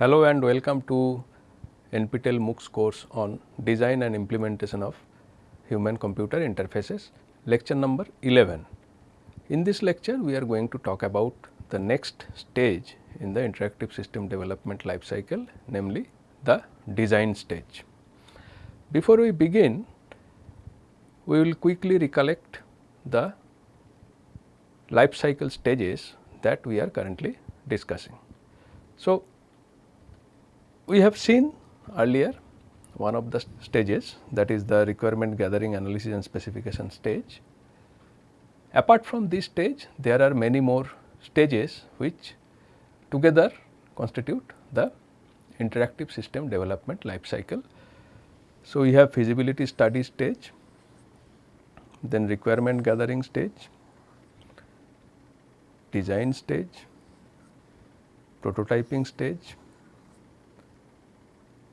Hello and welcome to NPTEL MOOCs course on design and implementation of human computer interfaces lecture number 11. In this lecture we are going to talk about the next stage in the interactive system development life cycle namely the design stage. Before we begin we will quickly recollect the life cycle stages that we are currently discussing. So, we have seen earlier one of the stages that is the requirement gathering analysis and specification stage. Apart from this stage there are many more stages which together constitute the interactive system development life cycle. So, we have feasibility study stage, then requirement gathering stage, design stage, prototyping stage,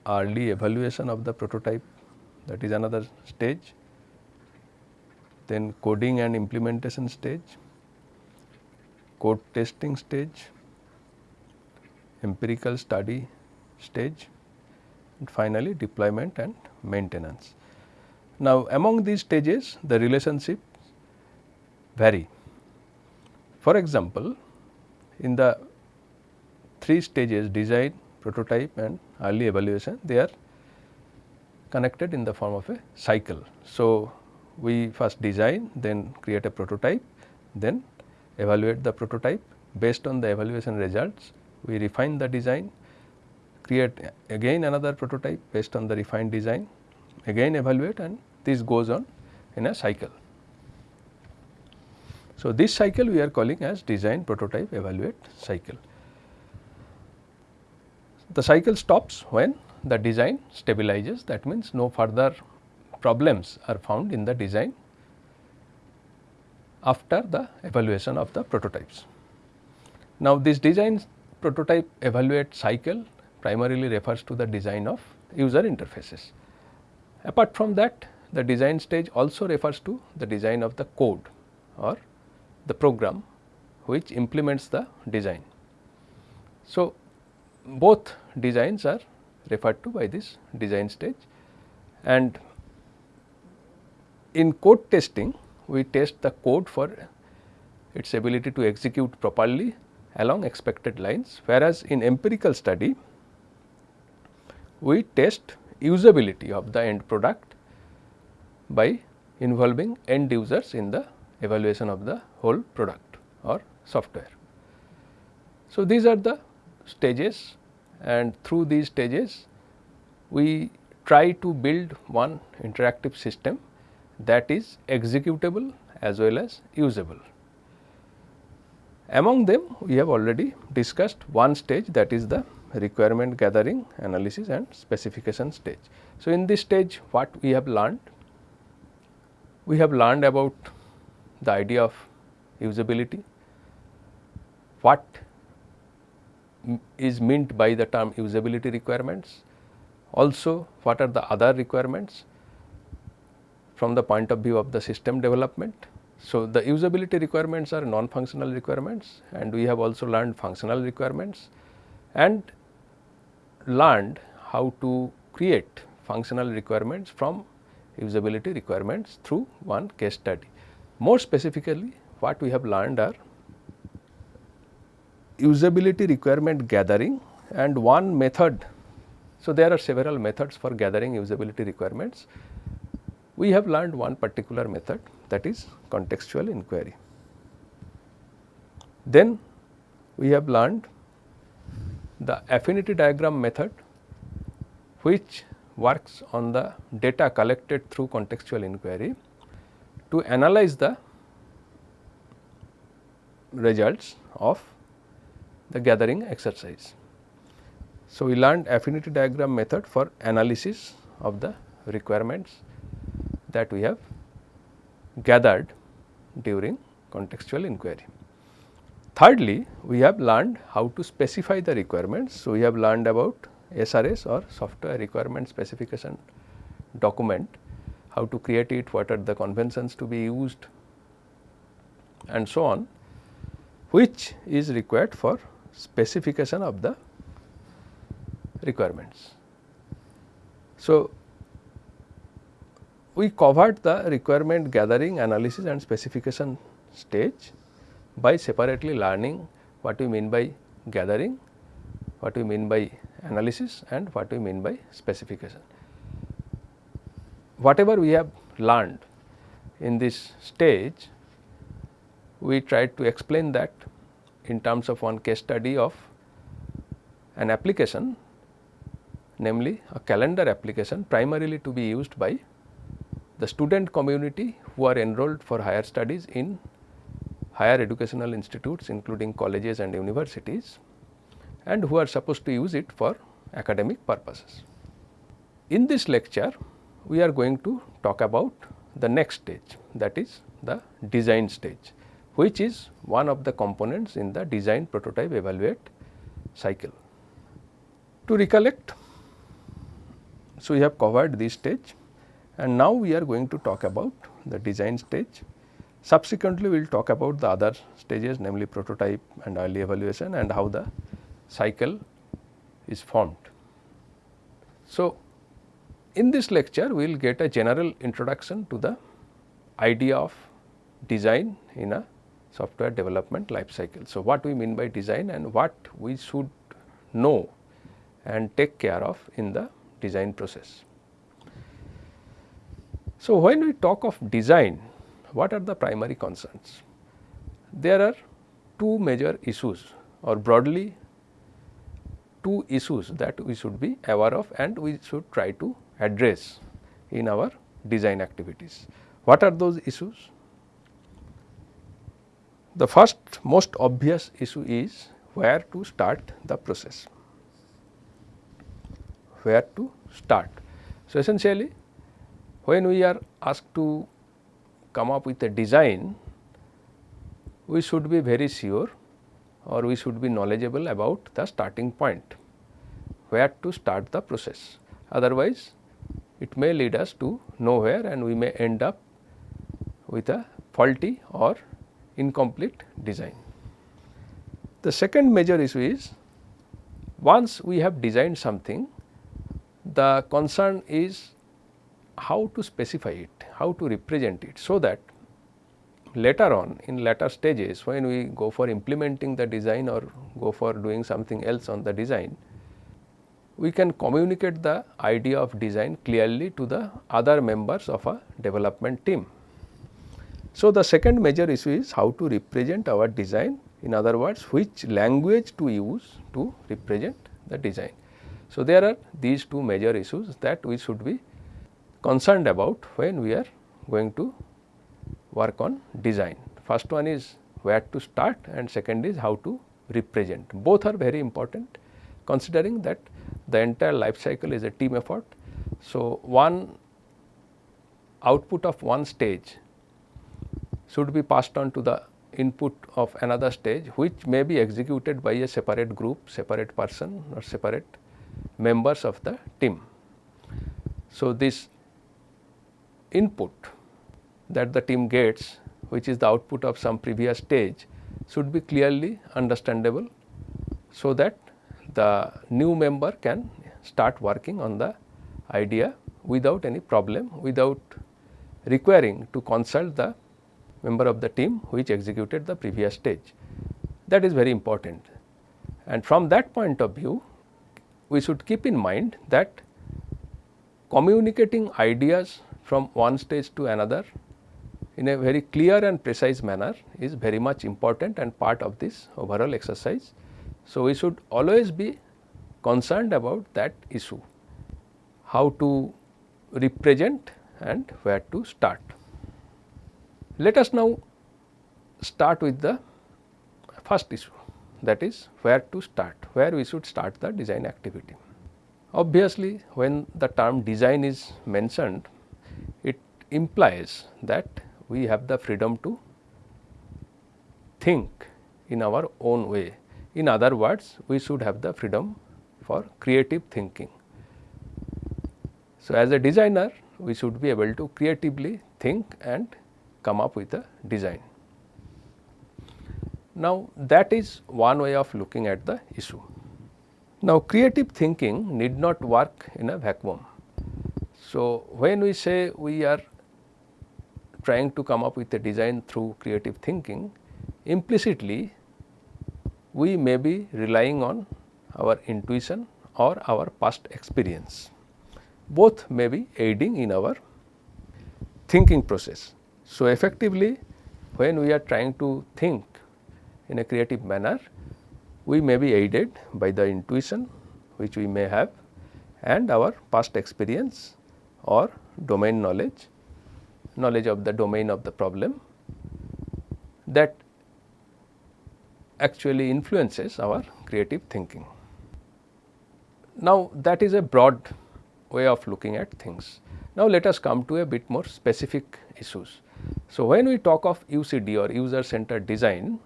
early evaluation of the prototype. That is another stage, then coding and implementation stage, code testing stage, empirical study stage. And finally deployment and maintenance. Now, among these stages the relationship vary. For example, in the three stages design, prototype and early evaluation they are connected in the form of a cycle. So, we first design then create a prototype then evaluate the prototype based on the evaluation results we refine the design create again another prototype based on the refined design again evaluate and this goes on in a cycle. So, this cycle we are calling as design prototype evaluate cycle. The cycle stops when the design stabilizes that means no further problems are found in the design after the evaluation of the prototypes. Now, this design prototype evaluate cycle primarily refers to the design of user interfaces. Apart from that the design stage also refers to the design of the code or the program which implements the design. So, both designs are referred to by this design stage and in code testing we test the code for its ability to execute properly along expected lines whereas in empirical study we test usability of the end product by involving end users in the evaluation of the whole product or software. So, these are the stages and through these stages we try to build one interactive system that is executable as well as usable. Among them we have already discussed one stage that is the requirement gathering analysis and specification stage. So, in this stage what we have learned? We have learned about the idea of usability, what is meant by the term usability requirements, also what are the other requirements from the point of view of the system development. So, the usability requirements are non-functional requirements and we have also learned functional requirements and learned how to create functional requirements from usability requirements through one case study. More specifically what we have learned are usability requirement gathering and one method. So, there are several methods for gathering usability requirements. We have learned one particular method that is contextual inquiry. Then we have learned the affinity diagram method which works on the data collected through contextual inquiry to analyze the results of the gathering exercise. So, we learned affinity diagram method for analysis of the requirements that we have gathered during contextual inquiry. Thirdly, we have learned how to specify the requirements. So, we have learned about SRS or software requirement specification document, how to create it, what are the conventions to be used and so on, which is required for specification of the requirements. So, we covered the requirement gathering, analysis and specification stage by separately learning what we mean by gathering, what we mean by analysis and what we mean by specification. Whatever we have learned in this stage, we tried to explain that in terms of one case study of an application namely a calendar application primarily to be used by the student community who are enrolled for higher studies in higher educational institutes including colleges and universities and who are supposed to use it for academic purposes. In this lecture, we are going to talk about the next stage that is the design stage which is one of the components in the design prototype evaluate cycle. To recollect, so we have covered this stage and now we are going to talk about the design stage. Subsequently, we will talk about the other stages namely prototype and early evaluation and how the cycle is formed. So, in this lecture we will get a general introduction to the idea of design in a software development life cycle. So, what we mean by design and what we should know and take care of in the design process. So, when we talk of design, what are the primary concerns? There are two major issues or broadly two issues that we should be aware of and we should try to address in our design activities. What are those issues? The first most obvious issue is where to start the process, where to start. So, essentially when we are asked to come up with a design, we should be very sure or we should be knowledgeable about the starting point, where to start the process. Otherwise, it may lead us to nowhere and we may end up with a faulty or incomplete design. The second major issue is once we have designed something, the concern is how to specify it, how to represent it, so that later on in later stages when we go for implementing the design or go for doing something else on the design, we can communicate the idea of design clearly to the other members of a development team. So, the second major issue is how to represent our design in other words which language to use to represent the design. So, there are these two major issues that we should be concerned about when we are going to work on design. First one is where to start and second is how to represent. Both are very important considering that the entire life cycle is a team effort. So, one output of one stage should be passed on to the input of another stage which may be executed by a separate group, separate person or separate members of the team. So, this input that the team gets which is the output of some previous stage should be clearly understandable so that the new member can start working on the idea without any problem without requiring to consult the member of the team which executed the previous stage. That is very important and from that point of view we should keep in mind that communicating ideas from one stage to another in a very clear and precise manner is very much important and part of this overall exercise. So, we should always be concerned about that issue, how to represent and where to start. Let us now start with the first issue that is where to start, where we should start the design activity. Obviously, when the term design is mentioned, it implies that we have the freedom to think in our own way. In other words, we should have the freedom for creative thinking. So, as a designer, we should be able to creatively think and come up with a design. Now, that is one way of looking at the issue. Now, creative thinking need not work in a vacuum. So, when we say we are trying to come up with a design through creative thinking, implicitly we may be relying on our intuition or our past experience. Both may be aiding in our thinking process. So, effectively when we are trying to think in a creative manner, we may be aided by the intuition which we may have and our past experience or domain knowledge, knowledge of the domain of the problem that actually influences our creative thinking. Now, that is a broad way of looking at things. Now, let us come to a bit more specific issues. So, when we talk of UCD or user centered design,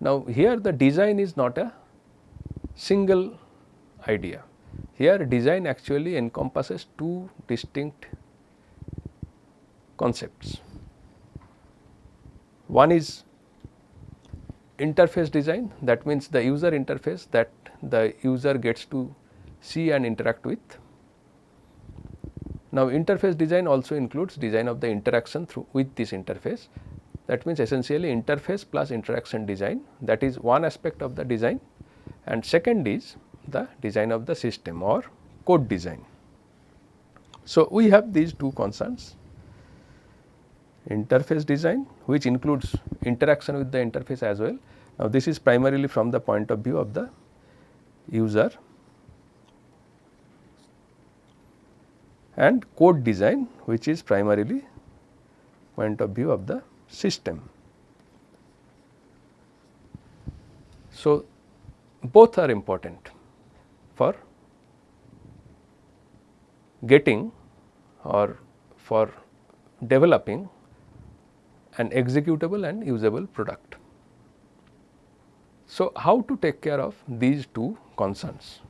now, here the design is not a single idea. Here design actually encompasses two distinct concepts. One is interface design that means the user interface that the user gets to see and interact with. Now, interface design also includes design of the interaction through with this interface that means essentially interface plus interaction design that is one aspect of the design and second is the design of the system or code design. So, we have these two concerns interface design which includes interaction with the interface as well. Now, this is primarily from the point of view of the user and code design which is primarily point of view of the system. So, both are important for getting or for developing an executable and usable product. So, how to take care of these two concerns?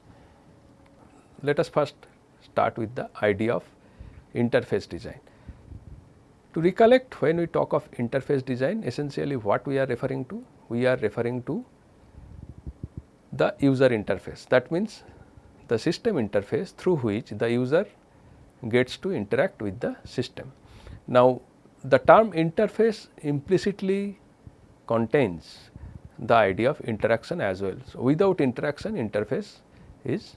Let us first start with the idea of interface design. To recollect when we talk of interface design essentially what we are referring to? We are referring to the user interface that means the system interface through which the user gets to interact with the system. Now, the term interface implicitly contains the idea of interaction as well. So, without interaction interface is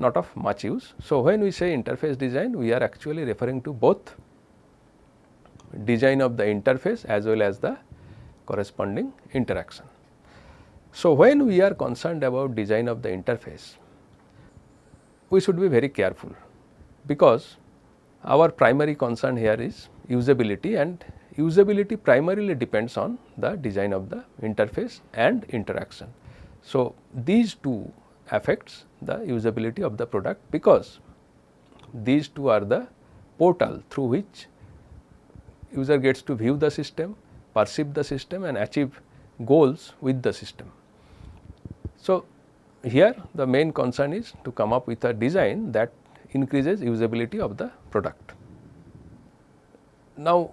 not of much use. So, when we say interface design we are actually referring to both design of the interface as well as the corresponding interaction. So, when we are concerned about design of the interface, we should be very careful because our primary concern here is usability and usability primarily depends on the design of the interface and interaction. So, these two affects the usability of the product because these two are the portal through which user gets to view the system, perceive the system and achieve goals with the system. So, here the main concern is to come up with a design that increases usability of the product. Now,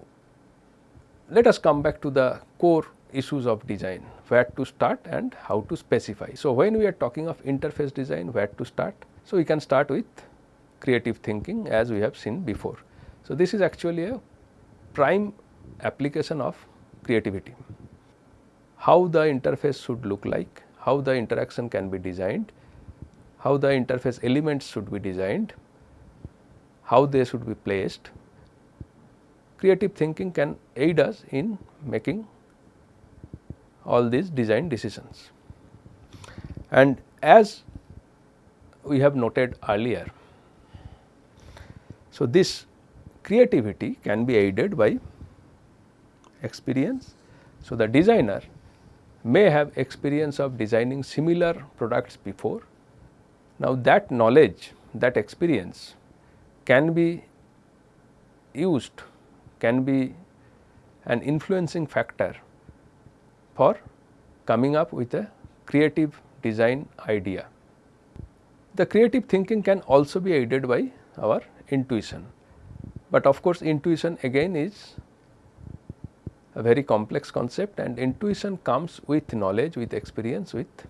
let us come back to the core issues of design, where to start and how to specify. So, when we are talking of interface design, where to start? So, we can start with creative thinking as we have seen before. So, this is actually a prime application of creativity. How the interface should look like, how the interaction can be designed, how the interface elements should be designed, how they should be placed. Creative thinking can aid us in making all these design decisions. And as we have noted earlier, so this creativity can be aided by experience. So, the designer may have experience of designing similar products before. Now, that knowledge that experience can be used can be an influencing factor for coming up with a creative design idea. The creative thinking can also be aided by our intuition. But of course, intuition again is a very complex concept and intuition comes with knowledge, with experience, with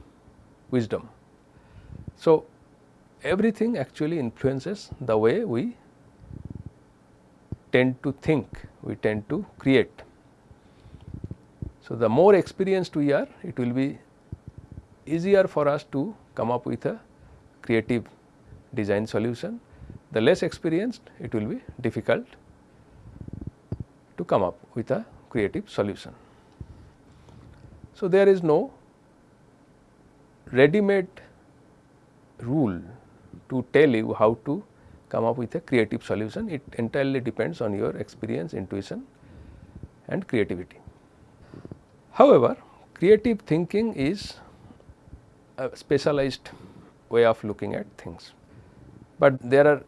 wisdom. So, everything actually influences the way we tend to think, we tend to create. So, the more experienced we are, it will be easier for us to come up with a creative design solution. The less experienced, it will be difficult to come up with a creative solution. So, there is no ready made rule to tell you how to come up with a creative solution. It entirely depends on your experience, intuition and creativity. However, creative thinking is a specialized way of looking at things, but there are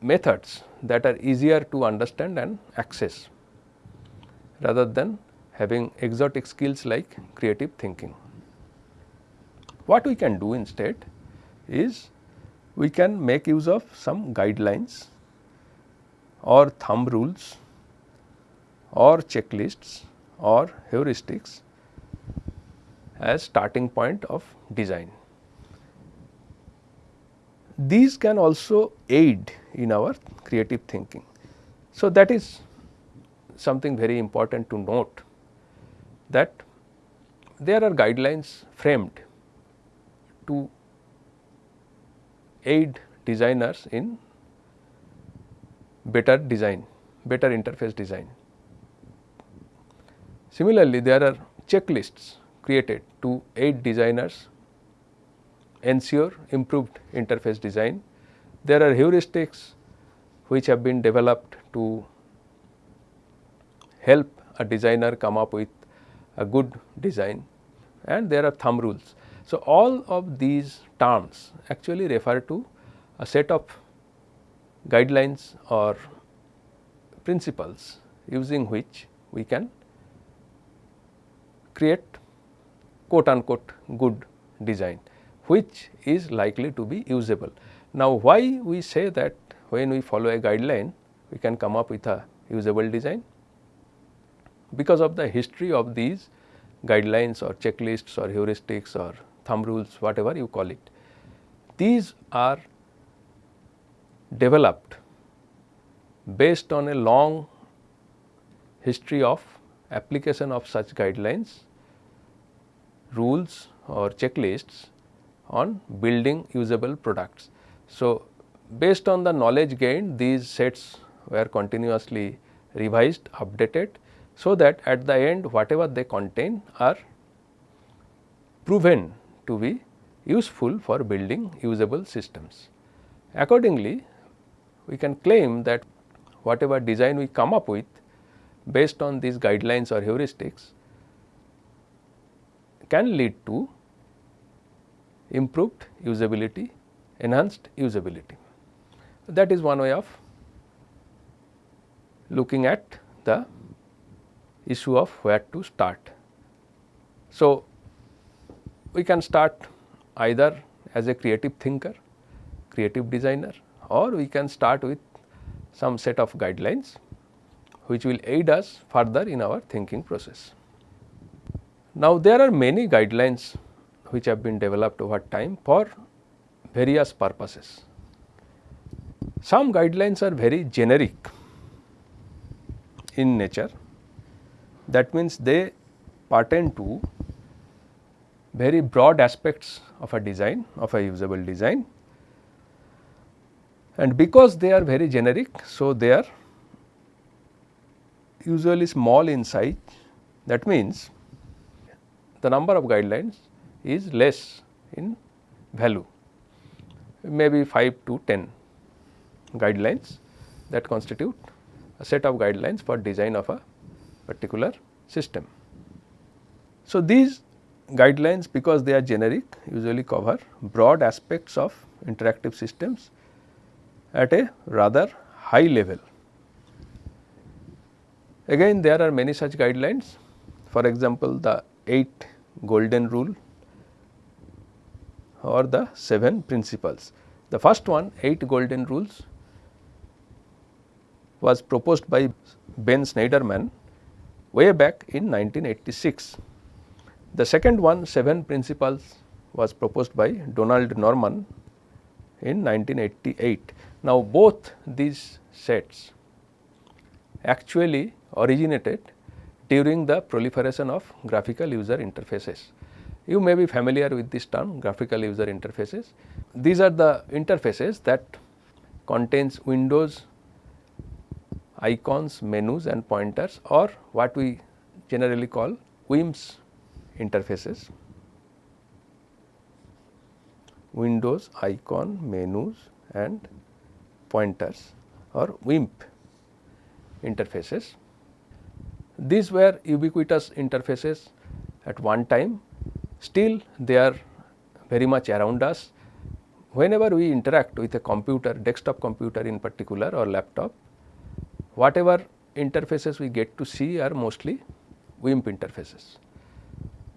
methods that are easier to understand and access rather than having exotic skills like creative thinking. What we can do instead is we can make use of some guidelines or thumb rules or checklists or heuristics as starting point of design. These can also aid in our creative thinking. So, that is something very important to note that there are guidelines framed to aid designers in better design, better interface design. Similarly, there are checklists created to aid designers ensure improved interface design. There are heuristics which have been developed to help a designer come up with a good design and there are thumb rules. So, all of these terms actually refer to a set of guidelines or principles using which we can create quote unquote good design which is likely to be usable. Now, why we say that when we follow a guideline we can come up with a usable design? Because of the history of these guidelines or checklists or heuristics or thumb rules whatever you call it. These are developed based on a long history of application of such guidelines, rules or checklists on building usable products. So, based on the knowledge gained these sets were continuously revised, updated so that at the end whatever they contain are proven to be useful for building usable systems. Accordingly, we can claim that whatever design we come up with based on these guidelines or heuristics can lead to improved usability, enhanced usability. That is one way of looking at the issue of where to start. So, we can start either as a creative thinker, creative designer or we can start with some set of guidelines which will aid us further in our thinking process. Now, there are many guidelines which have been developed over time for various purposes. Some guidelines are very generic in nature that means they pertain to very broad aspects of a design of a usable design and because they are very generic. So, they are usually small in size that means the number of guidelines is less in value maybe 5 to 10 guidelines that constitute a set of guidelines for design of a particular system. So, these guidelines because they are generic usually cover broad aspects of interactive systems at a rather high level. Again there are many such guidelines for example, the 8 golden rule or the 7 principles. The first one 8 golden rules was proposed by Ben Shneiderman way back in 1986 the second one 7 principles was proposed by Donald Norman in 1988. Now, both these sets actually originated during the proliferation of graphical user interfaces. You may be familiar with this term graphical user interfaces. These are the interfaces that contains windows, icons, menus and pointers or what we generally call WIMPs interfaces. Windows, icon, menus and pointers or WIMP interfaces. These were ubiquitous interfaces at one time, still they are very much around us. Whenever we interact with a computer, desktop computer in particular or laptop, whatever interfaces we get to see are mostly WIMP interfaces.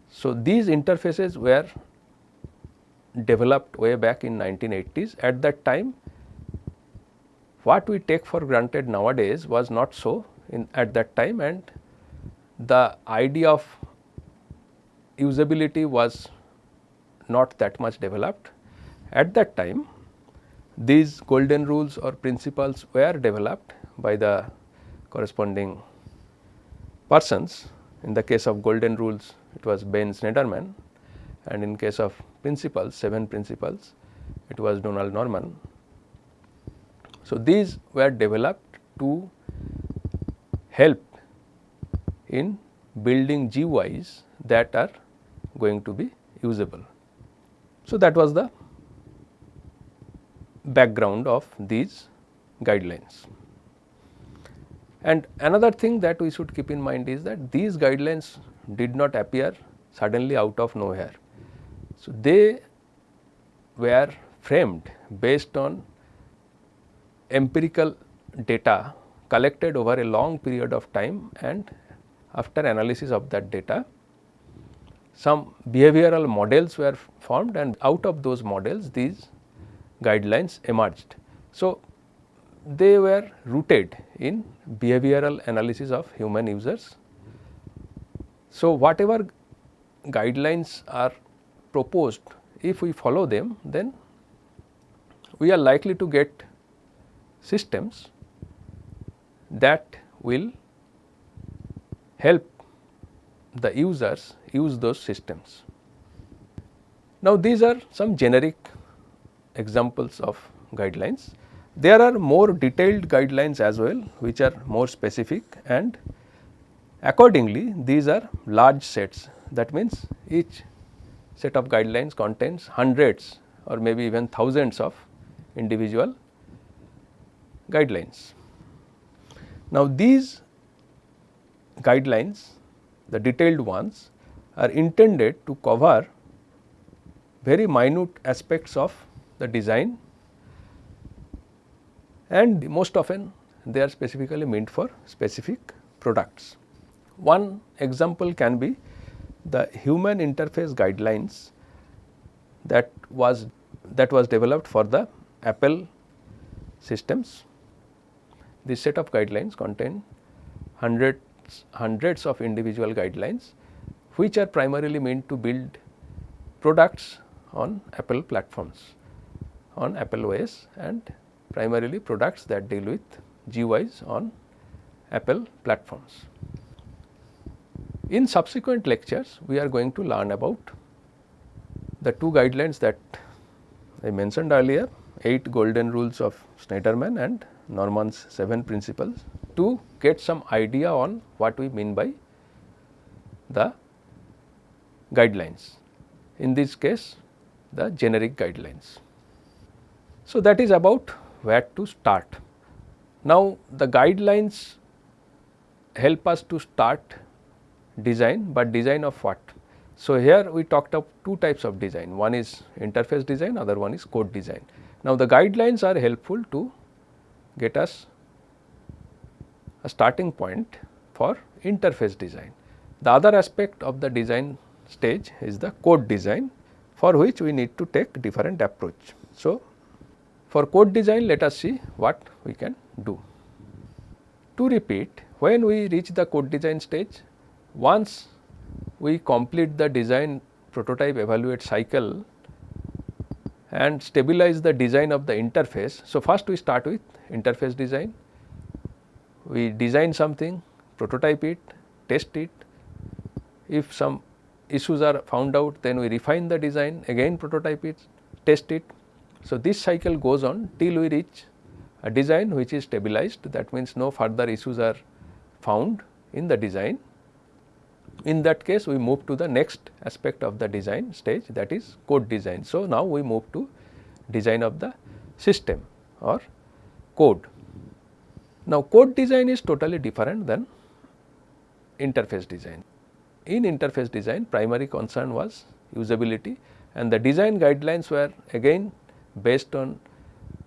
So, these interfaces were developed way back in 1980s. At that time, what we take for granted nowadays was not so in at that time and the idea of usability was not that much developed. At that time, these golden rules or principles were developed by the corresponding persons. In the case of golden rules, it was Ben Shneiderman and in case of principles, 7 principles, it was Donald Norman. So, these were developed to help in building GUIs that are going to be usable. So, that was the background of these guidelines. And another thing that we should keep in mind is that these guidelines did not appear suddenly out of nowhere. So, they were framed based on empirical data collected over a long period of time and after analysis of that data some behavioral models were formed and out of those models these guidelines emerged. So, they were rooted in behavioral analysis of human users. So, whatever guidelines are proposed if we follow them then we are likely to get systems that will help the users use those systems. Now, these are some generic examples of guidelines. There are more detailed guidelines as well which are more specific and accordingly these are large sets that means each set of guidelines contains hundreds or maybe even thousands of individual guidelines. Now, these guidelines the detailed ones are intended to cover very minute aspects of the design and most often they are specifically meant for specific products. One example can be the human interface guidelines that was that was developed for the Apple systems. This set of guidelines contain hundreds hundreds of individual guidelines which are primarily meant to build products on Apple platforms on Apple OS and primarily products that deal with GUIs on Apple platforms. In subsequent lectures, we are going to learn about the two guidelines that I mentioned earlier, 8 golden rules of Shneiderman and Norman's 7 principles to get some idea on what we mean by the guidelines. In this case, the generic guidelines. So, that is about where to start. Now, the guidelines help us to start design, but design of what? So, here we talked of two types of design, one is interface design, other one is code design. Now, the guidelines are helpful to get us a starting point for interface design. The other aspect of the design stage is the code design for which we need to take different approach. So, for code design let us see what we can do. To repeat when we reach the code design stage once we complete the design prototype evaluate cycle and stabilize the design of the interface. So, first we start with interface design, we design something, prototype it, test it. If some issues are found out then we refine the design again prototype it, test it. So, this cycle goes on till we reach a design which is stabilized that means no further issues are found in the design. In that case we move to the next aspect of the design stage that is code design. So, now we move to design of the system or code. Now, code design is totally different than interface design. In interface design primary concern was usability and the design guidelines were again based on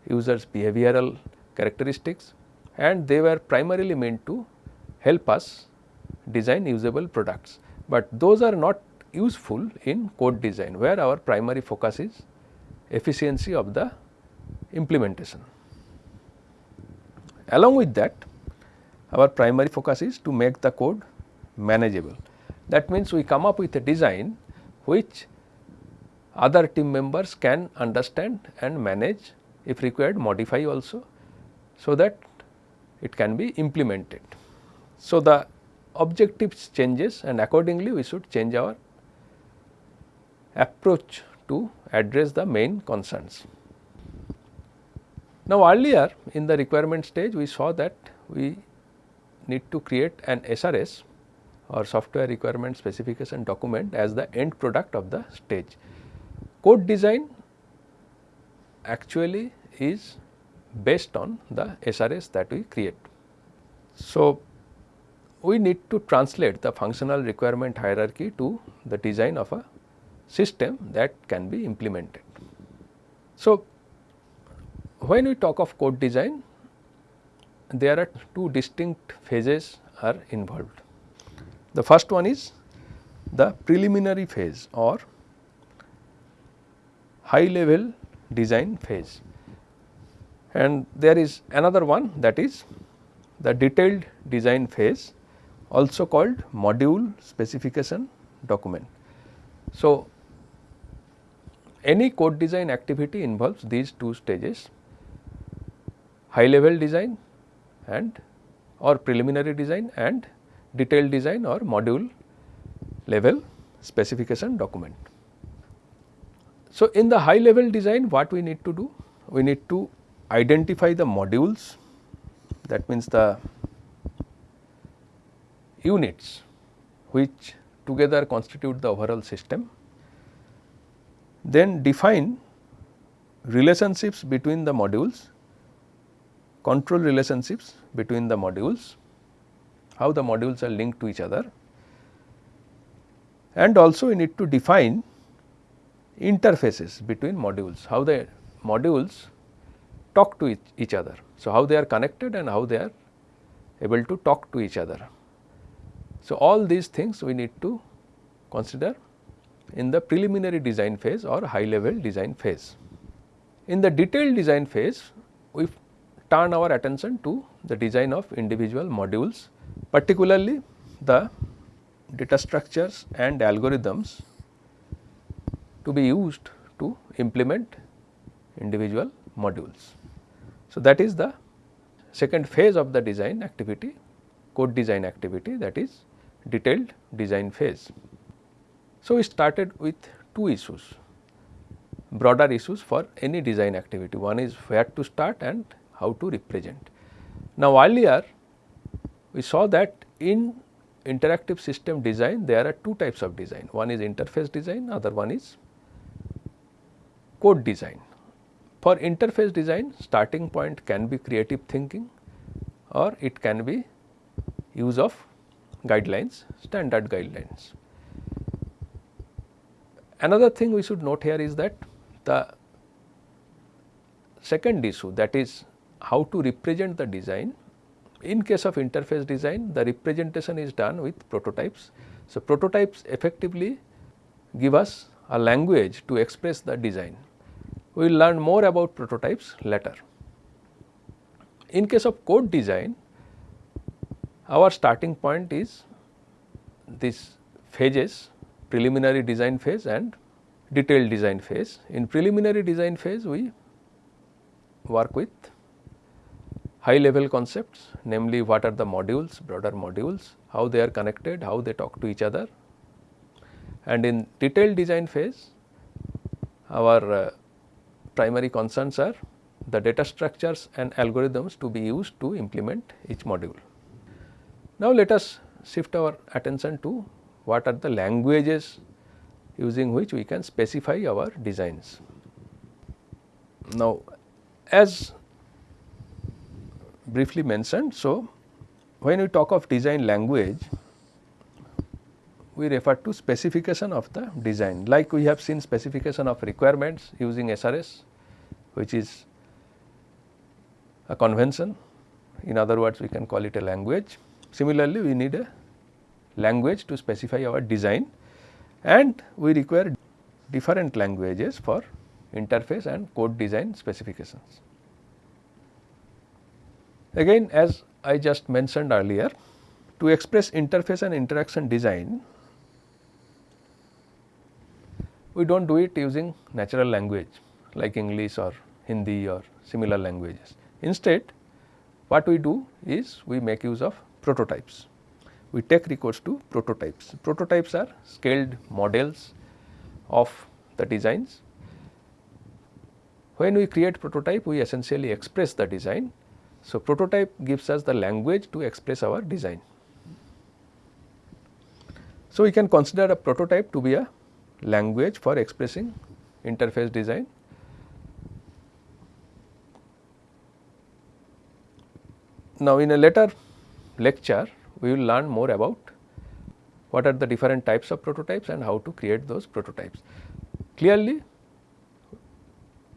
users behavioral characteristics and they were primarily meant to help us design usable products. But those are not useful in code design where our primary focus is efficiency of the implementation. Along with that our primary focus is to make the code manageable. That means, we come up with a design which other team members can understand and manage if required modify also. So, that it can be implemented. So, the objectives changes and accordingly we should change our approach to address the main concerns. Now, earlier in the requirement stage we saw that we need to create an SRS or software requirement specification document as the end product of the stage. Code design actually is based on the SRS that we create. So, we need to translate the functional requirement hierarchy to the design of a system that can be implemented. So, when we talk of code design, there are two distinct phases are involved. The first one is the preliminary phase or high level design phase and there is another one that is the detailed design phase also called module specification document. So, any code design activity involves these two stages high level design and or preliminary design and detailed design or module level specification document. So, in the high level design what we need to do? We need to identify the modules that means the units which together constitute the overall system. Then define relationships between the modules, control relationships between the modules how the modules are linked to each other and also we need to define interfaces between modules, how the modules talk to each other. So, how they are connected and how they are able to talk to each other. So, all these things we need to consider in the preliminary design phase or high level design phase. In the detailed design phase, we turn our attention to the design of individual modules particularly the data structures and algorithms to be used to implement individual modules. So, that is the second phase of the design activity code design activity that is detailed design phase. So, we started with two issues broader issues for any design activity one is where to start and how to represent. Now, earlier we saw that in interactive system design there are two types of design one is interface design other one is code design. For interface design starting point can be creative thinking or it can be use of guidelines standard guidelines. Another thing we should note here is that the second issue that is how to represent the design in case of interface design, the representation is done with prototypes. So, prototypes effectively give us a language to express the design. We will learn more about prototypes later. In case of code design, our starting point is these phases preliminary design phase and detailed design phase. In preliminary design phase we work with high level concepts namely what are the modules, broader modules, how they are connected, how they talk to each other. And in detailed design phase our uh, primary concerns are the data structures and algorithms to be used to implement each module. Now, let us shift our attention to what are the languages using which we can specify our designs. Now, as briefly mentioned, so when we talk of design language, we refer to specification of the design like we have seen specification of requirements using SRS which is a convention in other words we can call it a language. Similarly, we need a language to specify our design and we require different languages for interface and code design specifications. Again as I just mentioned earlier to express interface and interaction design we do not do it using natural language like English or Hindi or similar languages. Instead what we do is we make use of prototypes we take recourse to prototypes. Prototypes are scaled models of the designs. When we create prototype, we essentially express the design. So, prototype gives us the language to express our design. So, we can consider a prototype to be a language for expressing interface design. Now, in a later lecture, we will learn more about what are the different types of prototypes and how to create those prototypes. Clearly,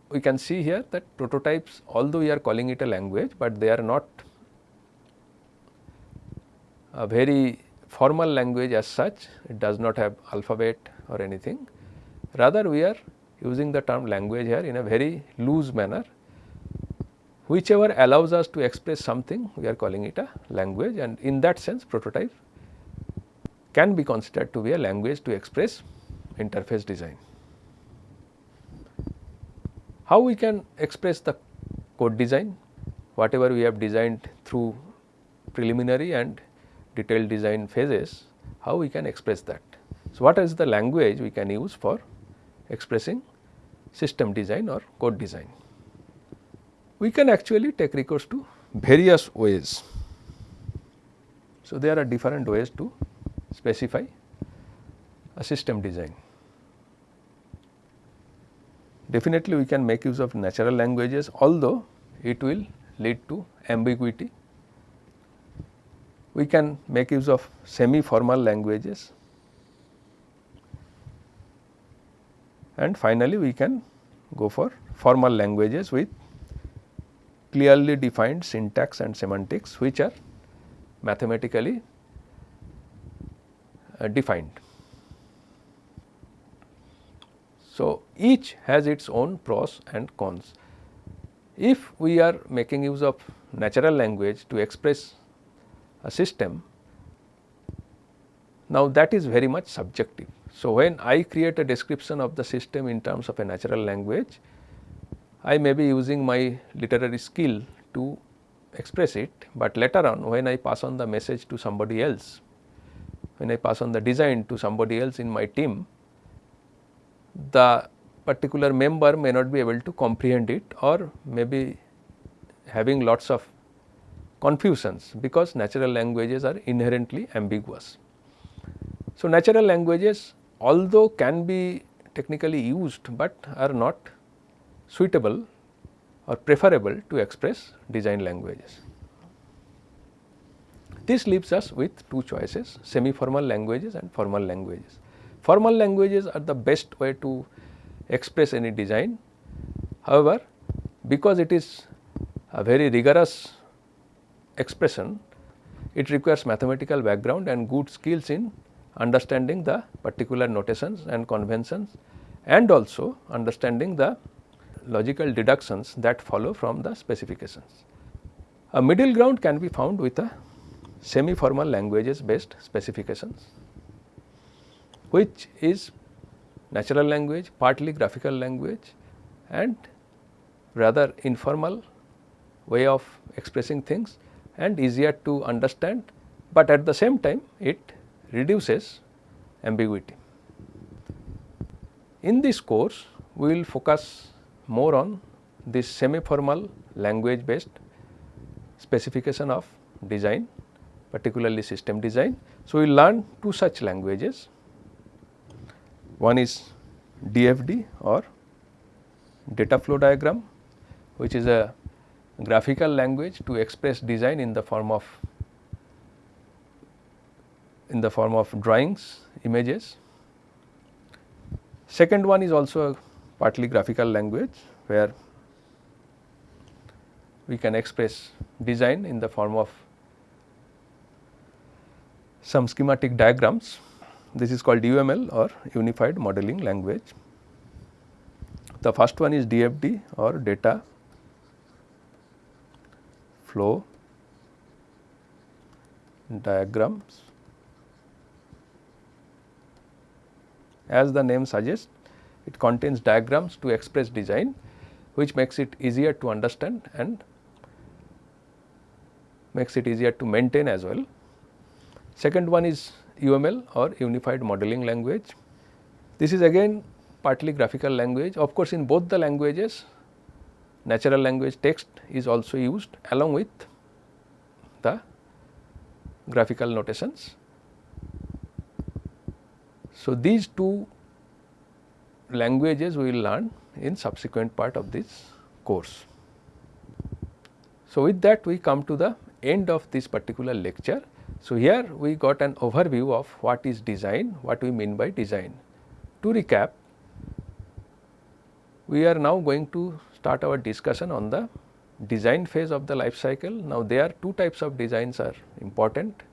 we can see here that prototypes although we are calling it a language, but they are not a very formal language as such, it does not have alphabet or anything. Rather we are using the term language here in a very loose manner whichever allows us to express something we are calling it a language and in that sense prototype can be considered to be a language to express interface design. How we can express the code design whatever we have designed through preliminary and detailed design phases how we can express that. So, what is the language we can use for expressing system design or code design we can actually take recourse to various ways. So, there are different ways to specify a system design. Definitely we can make use of natural languages although it will lead to ambiguity. We can make use of semi formal languages and finally we can go for formal languages with clearly defined syntax and semantics which are mathematically uh, defined. So, each has its own pros and cons. If we are making use of natural language to express a system, now that is very much subjective. So, when I create a description of the system in terms of a natural language, I may be using my literary skill to express it, but later on when I pass on the message to somebody else, when I pass on the design to somebody else in my team, the particular member may not be able to comprehend it or maybe having lots of confusions because natural languages are inherently ambiguous. So, natural languages although can be technically used, but are not suitable or preferable to express design languages. This leaves us with two choices semi formal languages and formal languages. Formal languages are the best way to express any design. However, because it is a very rigorous expression, it requires mathematical background and good skills in understanding the particular notations and conventions and also understanding the logical deductions that follow from the specifications. A middle ground can be found with a semi formal languages based specifications. Which is natural language, partly graphical language and rather informal way of expressing things and easier to understand, but at the same time it reduces ambiguity. In this course, we will focus more on this semi formal language based specification of design particularly system design. So, we will learn two such languages one is DFD or data flow diagram which is a graphical language to express design in the form of in the form of drawings, images. Second one is also a partly graphical language where we can express design in the form of some schematic diagrams. This is called UML or Unified Modeling Language. The first one is DFD or data flow diagrams. As the name suggests, it contains diagrams to express design which makes it easier to understand and makes it easier to maintain as well. Second one is UML or Unified Modeling Language. This is again partly graphical language. Of course, in both the languages natural language text is also used along with the graphical notations. So, these two languages we will learn in subsequent part of this course. So, with that we come to the end of this particular lecture. So, here we got an overview of what is design, what we mean by design. To recap, we are now going to start our discussion on the design phase of the life cycle. Now, there are two types of designs are important.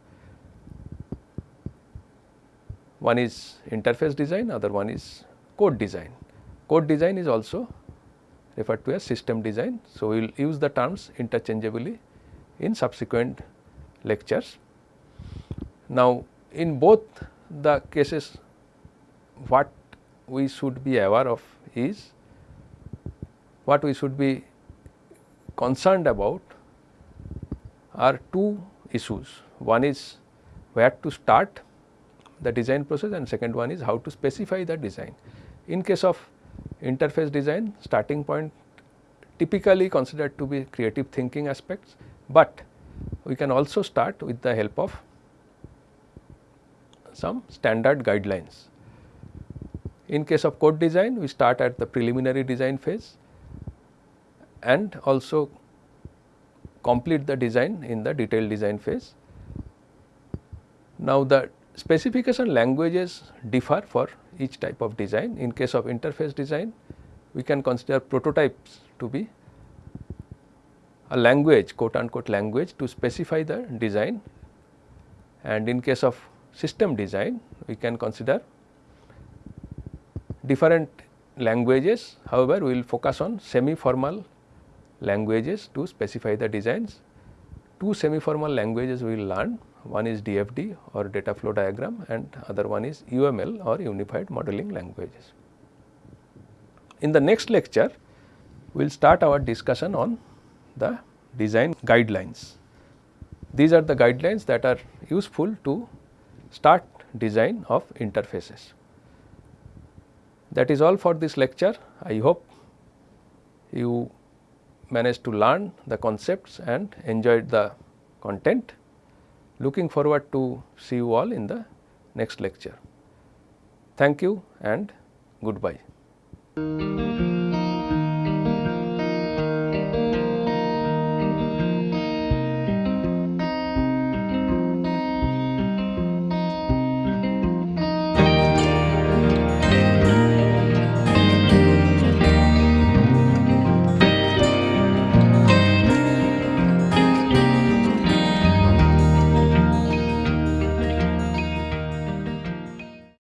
One is interface design, other one is code design. Code design is also referred to as system design. So, we will use the terms interchangeably in subsequent lectures. Now, in both the cases what we should be aware of is what we should be concerned about are two issues. One is where to start the design process and second one is how to specify the design. In case of interface design starting point typically considered to be creative thinking aspects, but we can also start with the help of some standard guidelines. In case of code design, we start at the preliminary design phase and also complete the design in the detailed design phase. Now, the specification languages differ for each type of design. In case of interface design, we can consider prototypes to be a language quote unquote language to specify the design and in case of system design we can consider different languages however we will focus on semi formal languages to specify the designs two semi formal languages we will learn one is DFD or data flow diagram and other one is UML or unified modeling languages. In the next lecture we will start our discussion on the design guidelines. These are the guidelines that are useful to start design of interfaces. That is all for this lecture. I hope you managed to learn the concepts and enjoyed the content. Looking forward to see you all in the next lecture. Thank you and goodbye.